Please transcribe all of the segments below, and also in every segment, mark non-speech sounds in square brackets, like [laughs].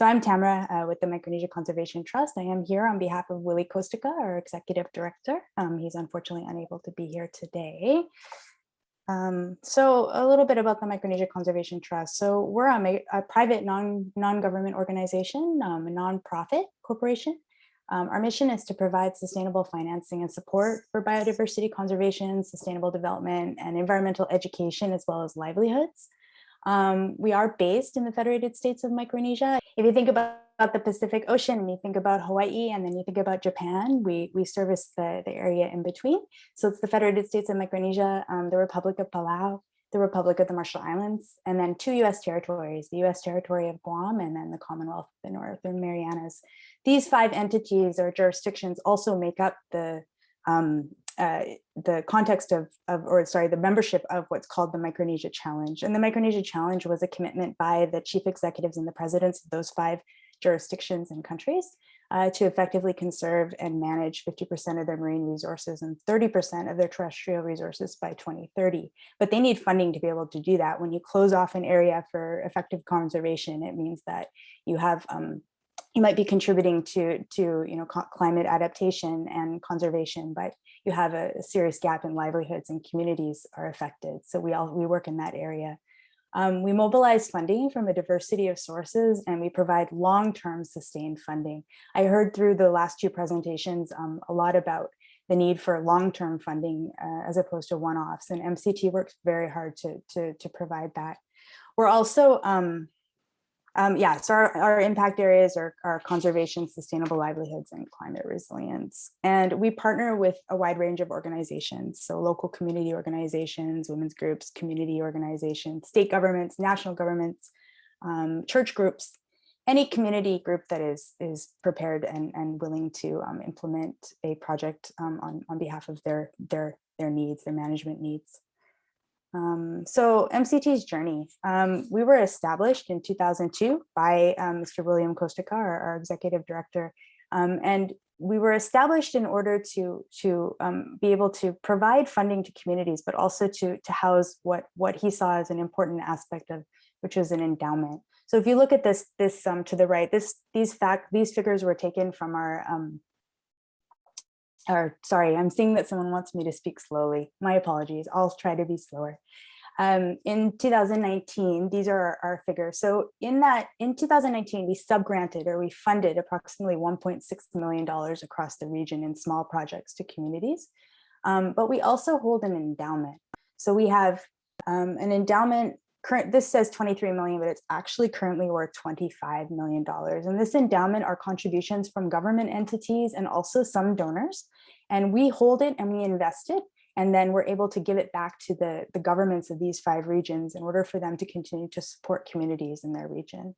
So I'm Tamara uh, with the Micronesia Conservation Trust. I am here on behalf of Willie Kostka, our executive director. Um, he's unfortunately unable to be here today. Um, so a little bit about the Micronesia Conservation Trust. So we're a, a private non, non-government organization, um, a non-profit corporation. Um, our mission is to provide sustainable financing and support for biodiversity conservation, sustainable development, and environmental education, as well as livelihoods. Um, we are based in the Federated States of Micronesia. If you think about, the Pacific Ocean and you think about Hawaii and then you think about Japan, we, we service the, the area in between. So it's the Federated States of Micronesia, um, the Republic of Palau, the Republic of the Marshall Islands, and then two US territories, the US territory of Guam and then the Commonwealth of the Northern Marianas. These five entities or jurisdictions also make up the um, uh, the context of, of, or sorry, the membership of what's called the Micronesia Challenge. And the Micronesia Challenge was a commitment by the chief executives and the presidents of those five jurisdictions and countries uh, to effectively conserve and manage 50% of their marine resources and 30% of their terrestrial resources by 2030. But they need funding to be able to do that. When you close off an area for effective conservation, it means that you have um, you might be contributing to to you know climate adaptation and conservation, but you have a, a, serious gap in livelihoods and communities are affected. So we all we work in that area. Um, we mobilize funding from a diversity of sources and we provide long-term sustained funding. I heard through the last two presentations um, a lot about the need for long-term funding uh, as opposed to one-offs and MCT works very hard to, to, to provide that. We're also um, um, yeah, so our, our impact areas are, are conservation, sustainable livelihoods, and climate resilience. And we partner with a wide range of organizations, so local community organizations, women's groups, community organizations, state governments, national governments, um, church groups, any community group that is, is prepared and, and willing to um, implement a project um, on, on behalf of their, their, their needs, their management needs. Um, so MCT's journey, um, we were established in 2002 by um, Mr. William Kostka, our, our executive director, um, and we were established in order to to um, be able to provide funding to communities, but also to to house what what he saw as an important aspect of which was an endowment. So if you look at this this um, to the right, this these fact these figures were taken from our or sorry, I'm seeing that someone wants me to speak slowly. My apologies. I'll try to be slower. Um, in 2019, these are our, our, figures. So in that, in 2019, we subgranted or we funded approximately $1.6 million across the region in small projects to communities. Um, but we also hold an endowment. So we have um, an endowment current this says 23 million but it's actually currently worth 25 million dollars. And this endowment are contributions from government entities and also some donors. And we hold it and we invest it and then we're able to give it back to the the governments of these five regions in order for them to continue to support communities in their region.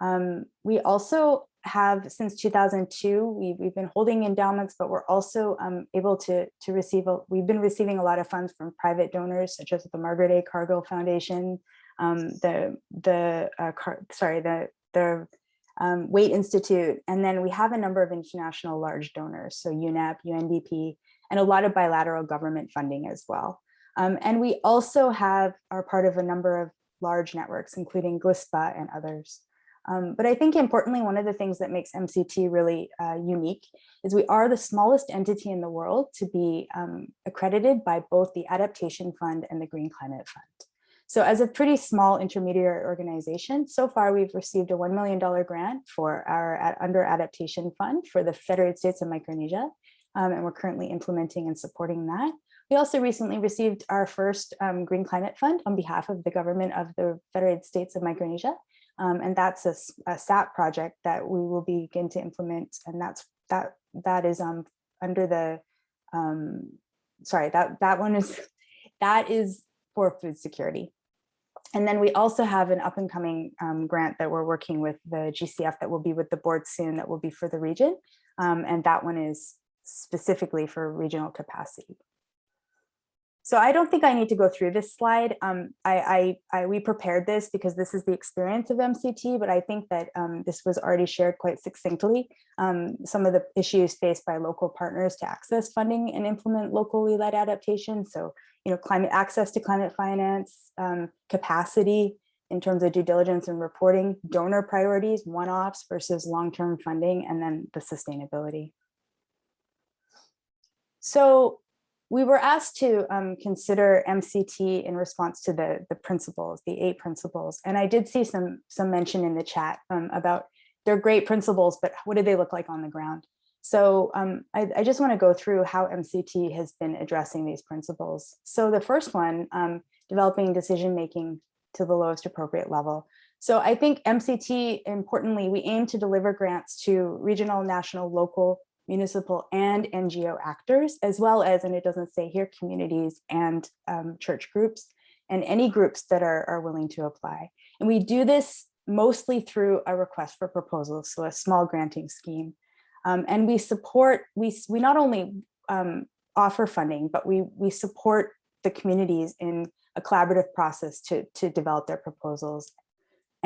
Um, we also have since 2002 we, we've been holding endowments but we're also um, able to to receive a, we've been receiving a lot of funds from private donors such as the Margaret A Cargill Foundation um, the the uh, car, sorry the the um, Institute, and then we have a number of international large donors, so UNEP, UNDP, and a lot of bilateral government funding as well. Um, and we also have are part of a number of large networks, including GLISPA and others. Um, but I think importantly, one of the things that makes MCT really uh, unique is we are the smallest entity in the world to be um, accredited by both the Adaptation Fund and the Green Climate Fund. So as a pretty small intermediary organization, so far we've received a $1 million grant for our under adaptation fund for the Federated States of Micronesia. Um, and we're currently implementing and supporting that. We also recently received our first um, Green Climate Fund on behalf of the government of the Federated States of Micronesia. Um, and that's a, a, SAP project that we will begin to implement. And that's that that is um, under the, um, sorry, that, that one is, [laughs] that is for food security. And then we also have an up and coming um, grant that we're working with the GCF that will be with the board soon that will be for the region. Um, and that one is specifically for regional capacity. So I don't think I need to go through this slide. Um, I, I, I, we prepared this because this is the experience of MCT, but I think that um, this was already shared quite succinctly. Um, some of the issues faced by local partners to access funding and implement locally led adaptation. So, you know, climate access to climate finance, um, capacity, in terms of due diligence and reporting, donor priorities, one-offs versus long-term funding, and then the sustainability. So we were asked to um, consider MCT in response to the, the principles, the eight principles. And I did see some, some mention in the chat um, about they're great principles, but what do they look like on the ground? So um, I, I, just want to go through how MCT has been addressing these principles. So the first one, um, developing decision-making to the lowest appropriate level. So I think MCT, importantly, we aim to deliver grants to regional, national, local, municipal, and NGO actors, as well as, and it doesn't say here, communities and um, church groups, and any groups that are, are willing to apply. And we do this mostly through a request for proposals, so a small granting scheme. Um, and we support, we, we not only um, offer funding, but we, we support the communities in a collaborative process to, to develop their proposals.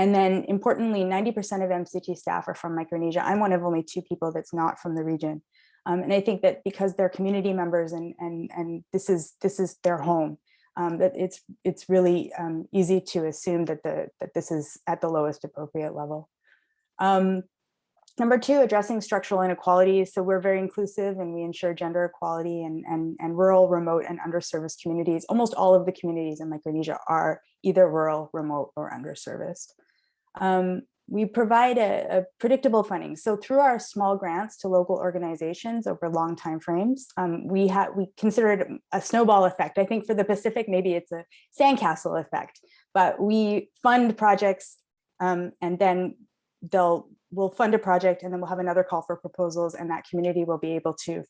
And then importantly, 90% of MCT staff are from Micronesia. I'm one of only two people that's not from the region. Um, and I think that because they're community members and, and, and this, is, this is their home, um, that it's, it's really um, easy to assume that, the, that this is at the lowest appropriate level. Um, Number two, addressing structural inequalities. So we're very inclusive and we ensure gender equality and, and, and rural, remote, and underserviced communities. Almost all of the communities in Micronesia are either rural, remote, or underserviced. Um, we provide a, a, predictable funding. So through our small grants to local organizations over long time frames, um, we have we consider a snowball effect. I think for the Pacific, maybe it's a sandcastle effect, but we fund projects um, and then they'll we'll fund a project and then we'll have another call for proposals and that community will be able to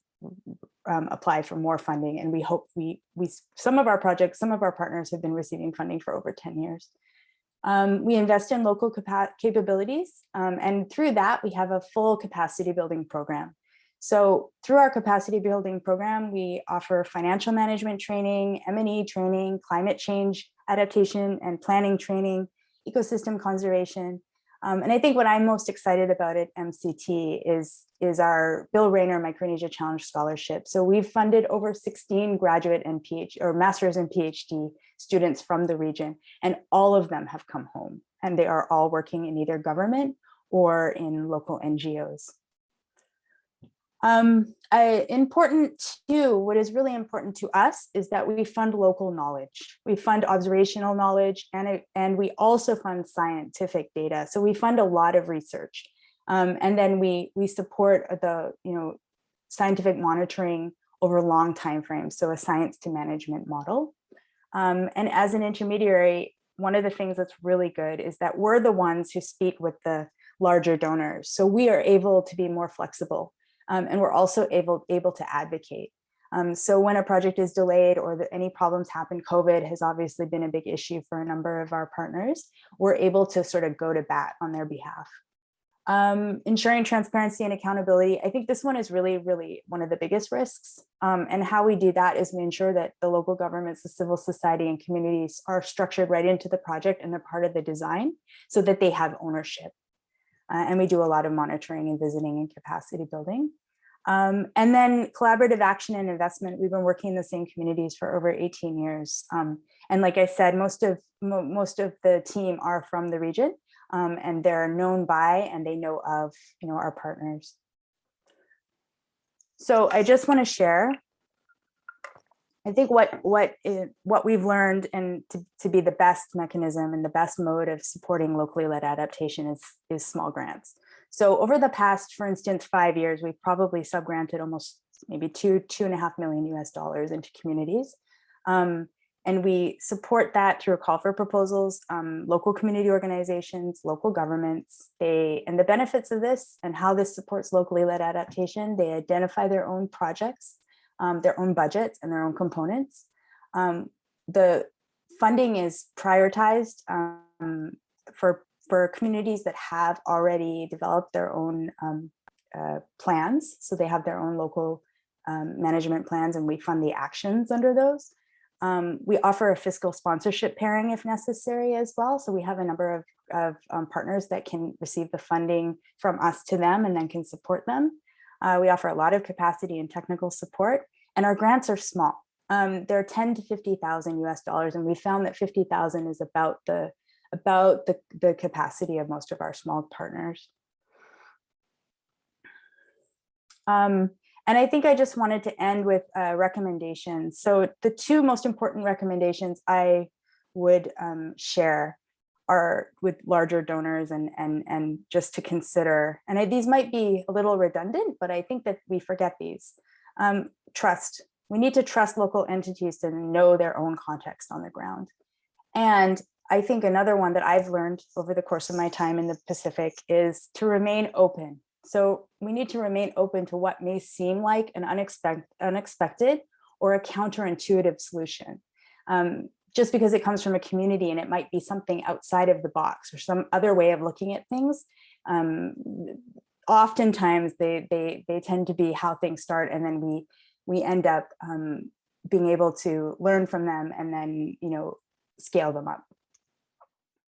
um, apply for more funding. And we hope we, we, some of our projects, some of our partners have been receiving funding for over 10 years. Um, we invest in local capabilities um, and through that we have a full capacity building program. So through our capacity building program, we offer financial management training, M&E training, climate change adaptation and planning training, ecosystem conservation, um, and I think what I'm most excited about at MCT is, is our Bill Raynor Micronesia Challenge Scholarship. So we've funded over 16 graduate and PhD or master's and PhD students from the region, and all of them have come home and they are all working in either government or in local NGOs. Um, I, important too, what is really important to us is that we fund local knowledge. We fund observational knowledge and, it, and we also fund scientific data. So we fund a lot of research. Um, and then we, we support the you know, scientific monitoring over long time frames, so a science to management model. Um, and as an intermediary, one of the things that's really good is that we're the ones who speak with the larger donors. So we are able to be more flexible um, and we're also able, able to advocate. Um, so when a project is delayed or any problems happen, COVID has obviously been a big issue for a number of our partners, we're able to sort of go to bat on their behalf. Um, ensuring transparency and accountability. I think this one is really, really one of the biggest risks. Um, and how we do that is we ensure that the local governments, the civil society and communities are structured right into the project and they're part of the design so that they have ownership. Uh, and we do a lot of monitoring and visiting and capacity building. Um, and then collaborative action and investment, we've been working in the same communities for over 18 years. Um, and like I said, most of mo most of the team are from the region um, and they're known by and they know of you know, our partners. So I just want to share I think what what is, what we've learned and to, to be the best mechanism and the best mode of supporting locally led adaptation is is small grants. So over the past, for instance, five years, we've probably subgranted almost maybe two two and a half million US dollars into communities. Um, and we support that through a call for proposals, um, local community organizations, local governments. They and the benefits of this and how this supports locally led adaptation, they identify their own projects um, their own budgets and their own components. Um, the funding is prioritized um, for, for communities that have already developed their own um, uh, plans. So they have their own local um, management plans and we fund the actions under those. Um, we offer a fiscal sponsorship pairing if necessary as well. So we have a number of, of um, partners that can receive the funding from us to them and then can support them. Uh, we offer a lot of capacity and technical support, and our grants are small. Um, they're 10 to 50,000 US dollars, and we found that 50,000 is about the about the, the capacity of most of our small partners. Um, and I think I just wanted to end with recommendations. So the two most important recommendations I would um, share are with larger donors and, and, and just to consider, and I, these might be a little redundant, but I think that we forget these. Um, trust, we need to trust local entities to know their own context on the ground. And I think another one that I've learned over the course of my time in the Pacific is to remain open. So we need to remain open to what may seem like an unexpected, unexpected or a counterintuitive solution. Um, just because it comes from a community and it might be something outside of the box or some other way of looking at things. Um, oftentimes they, they, they tend to be how things start and then we, we end up um, being able to learn from them and then, you know, scale them up